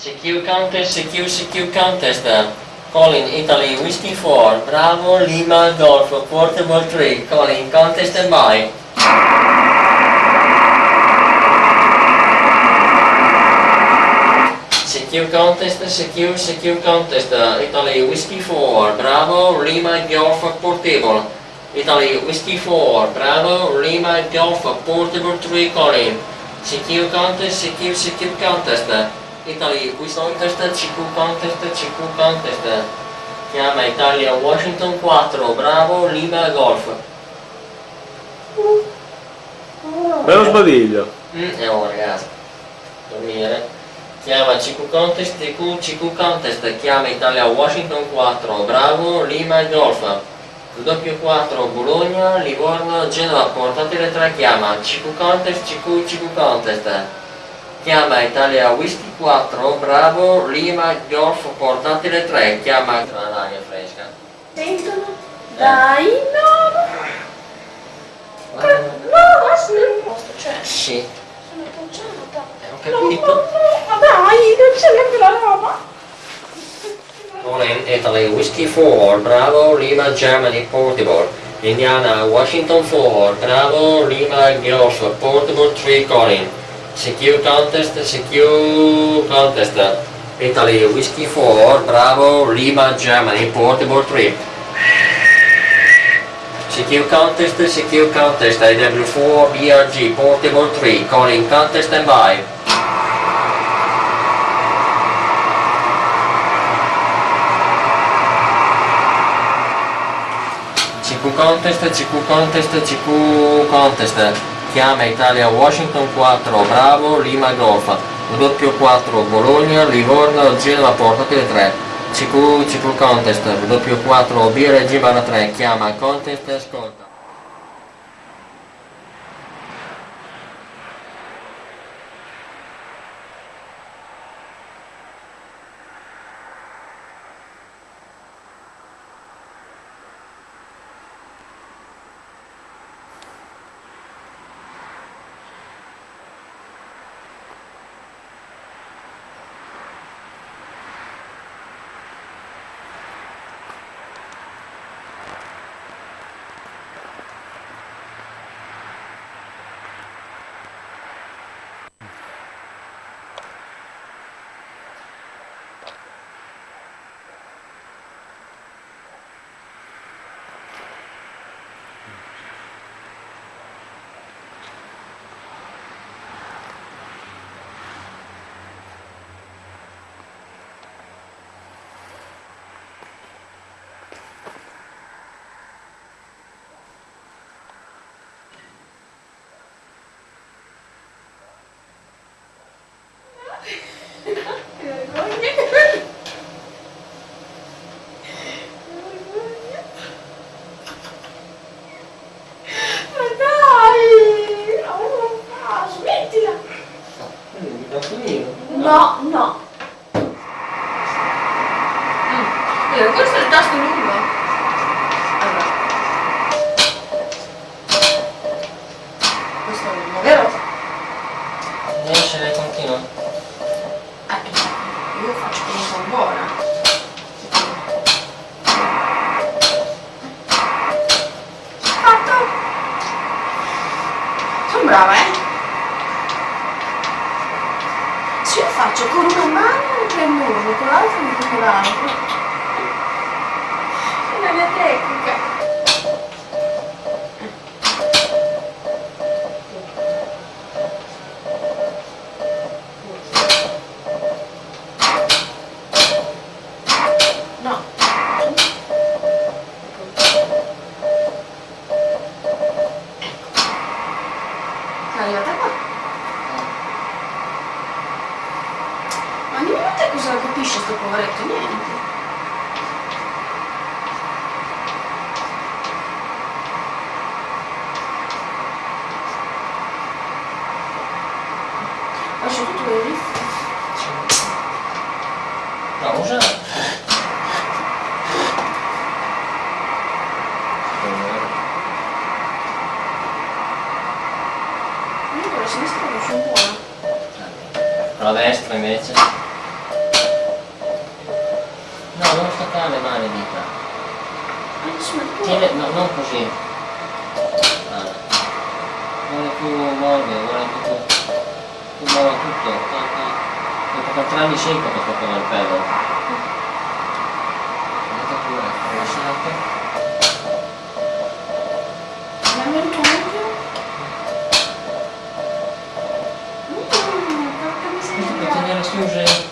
CQ contest, CQ, CQ contest. Calling Italy Whiskey 4, Bravo, Lima, Golf, Portable 3, calling contest and by. CQ contest, CQ, CQ contest, Italy Whiskey 4, Bravo, Lima, Golf, Portable. Italy Whiskey 4, Bravo, Lima, Golf, Portable 3, calling. CQ contest, CQ, CQ contest. Italy Whiskey contest, CQ contest, CQ contest. Chiama Italia Washington 4, Bravo, Lima, Golf. Bello sbadiglio. Mm, e oh ragazzi, dormire. Chiama CQ Contest, CQ, CQ Contest, chiama Italia Washington 4, Bravo, Lima, Golf. W4 Bologna, Livorno, Genova, portatele 3, chiama CQ Contest, CQ, CQ Contest. Chiama Italia Whisky 4, Bravo, Lima, Golf, portatele 3, chiama l'aria fresca. Sentono? Dai, no! Guarda. No, adesso nel posto, cioè, Sì, sono appoggiata. ho No, capito. no, no, dai, non c'è neanche la roba. Calling Italy Whiskey 4, Bravo, Lima, Germany, Portable. Indiana, Washington 4, Bravo, Lima, Golf, Portable 3, calling. CQ Contest, CQ Contest. Italy Whiskey 4, Bravo, Lima, Germany, Portable 3. CQ Contest, CQ Contest, IW4, BRG, Portable 3, calling Contest and by. CQ Contest, CQ Contest, CQ Contest. Chiama Italia Washington 4, Bravo, Lima Golf. W4 Bologna, Livorno, Genova, portatele 3. CQ, CQ Contest, W4 BRG barra 3, chiama Contest ascolta. L'altro. È la mia tecnica. No. È arrivata qua. человеку пищу говорить, то нет. А что тут говорит? А уже. Продаешь, что имеете? Staccare le mani dita. Tiene, no, non così. Vuole più morbide, vuole tutto. Tu muovo tutto. Dopo 4 anni sì che posso toccare il pelo. Vedete pure, lasciate. Dammi il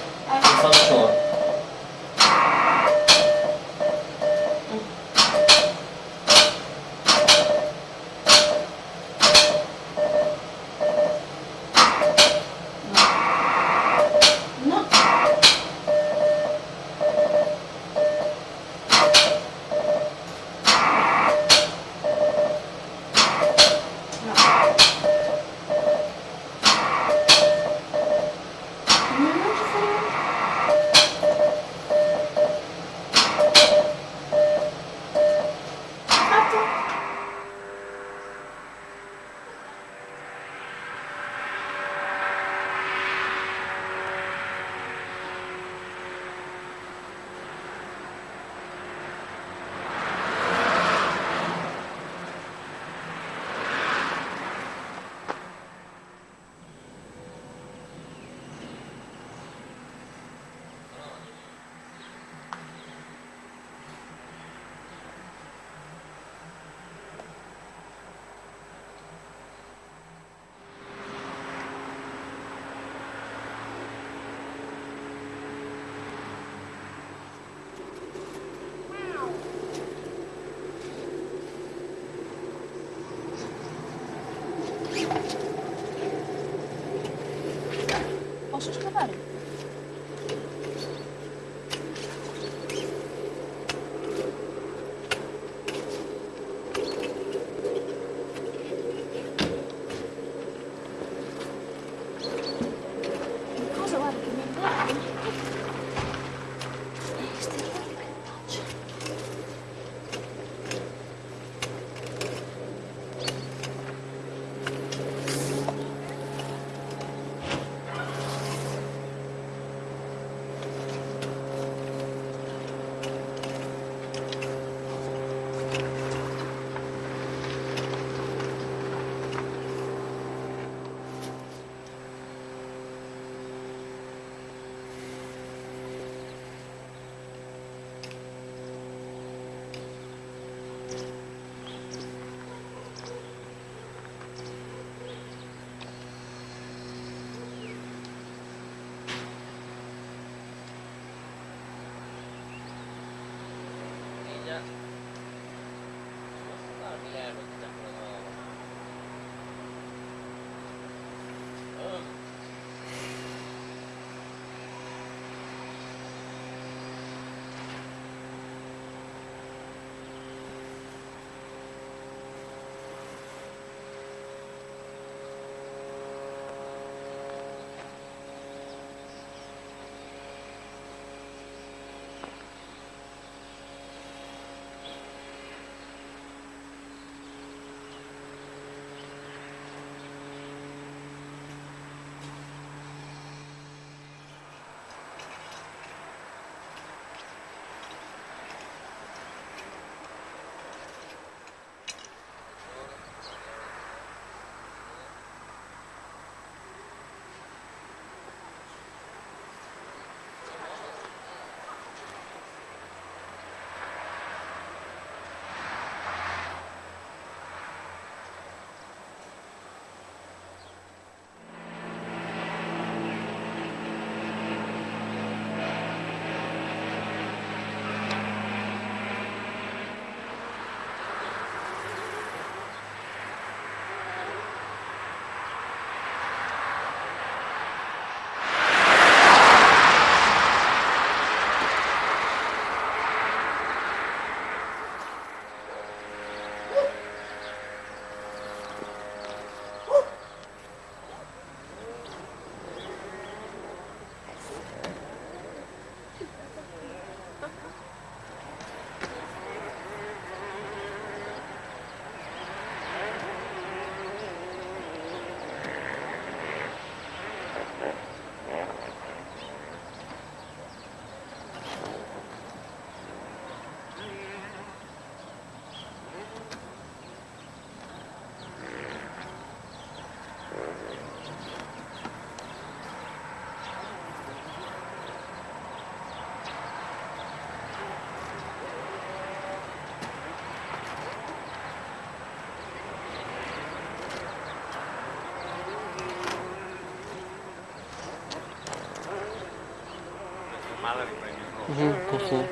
male riprendi il rosso. Mhm, sì, sì.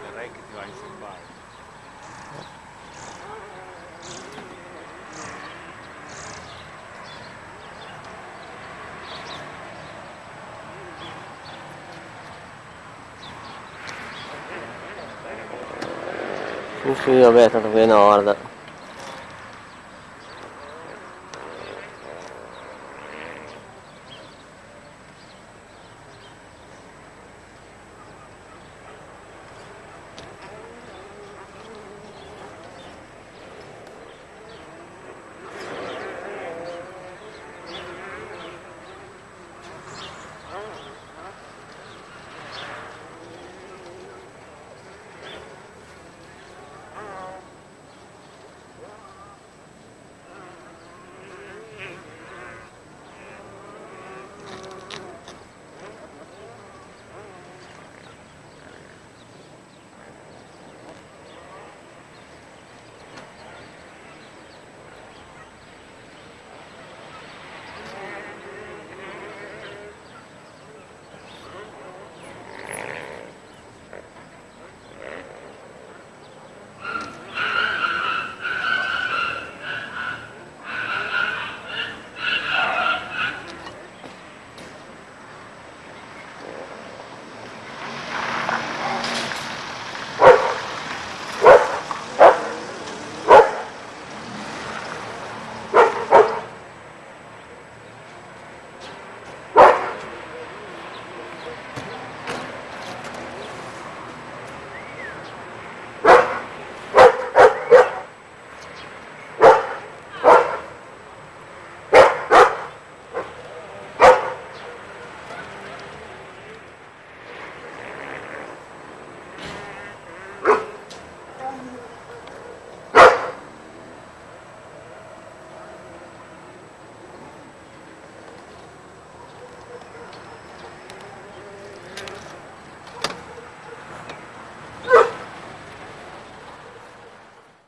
Vedrai che ti va a inserbare. Sì, sì, vabbè, tanto qui è nord.